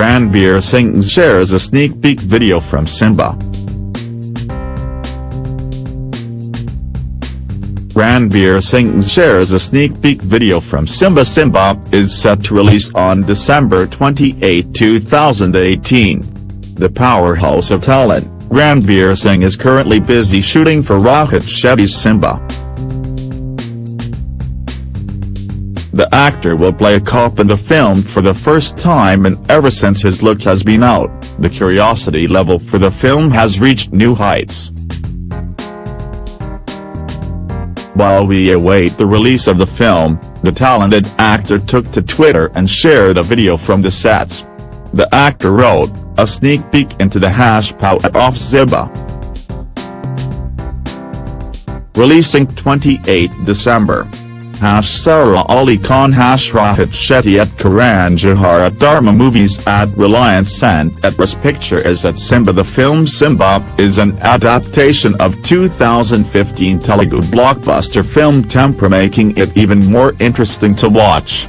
Ranveer Singh shares a sneak peek video from Simmba. Ranveer Singh shares a sneak peek video from Simmba Simmba is set to release on December 28, 2018. The powerhouse of talent, Ranveer Singh is currently busy shooting for Rohit Shetty's Simmba. The actor will play a cop in the film for the first time and ever since his look has been out, the curiosity level for the film has reached new heights. While we await the release of the film, the talented actor took to Twitter and shared a video from the sets. The actor wrote, a sneak peek into the hash of Simmba. Releasing 28 December. Hash Sara Ali Khan Hash Shetty at Karan Johar at Dharma Movies at Reliance and at Ras Pictures at Simmba The film Simmba is an adaptation of 2015 Telugu blockbuster film Temper making it even more interesting to watch.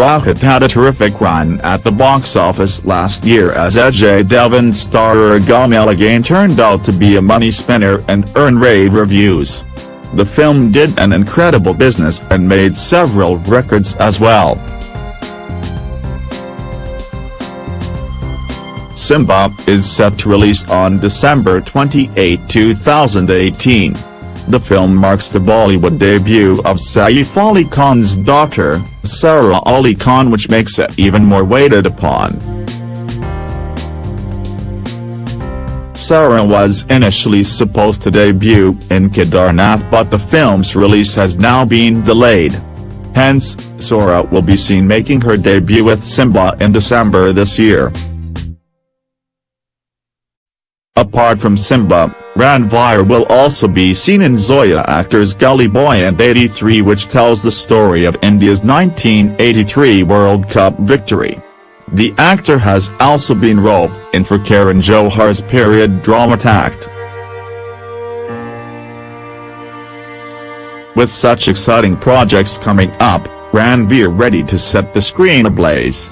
Rohit had a terrific run at the box office last year as Ajay Devgn's star Golmaal again turned out to be a money spinner and earned rave reviews. The film did an incredible business and made several records as well. Simmba is set to release on December 28, 2018. The film marks the Bollywood debut of Saif Ali Khan's daughter, Sara Ali Khan which makes it even more waited upon. Sara was initially supposed to debut in Kedarnath but the film's release has now been delayed. Hence, Sara will be seen making her debut with Simmba in December this year. Apart from Simmba, Ranveer will also be seen in Zoya Akhtar's Gully Boy and 83 which tells the story of India's 1983 World Cup victory. The actor has also been roped in for Karan Johar's period drama Takht. With such exciting projects coming up, Ranveer ready to set the screen ablaze.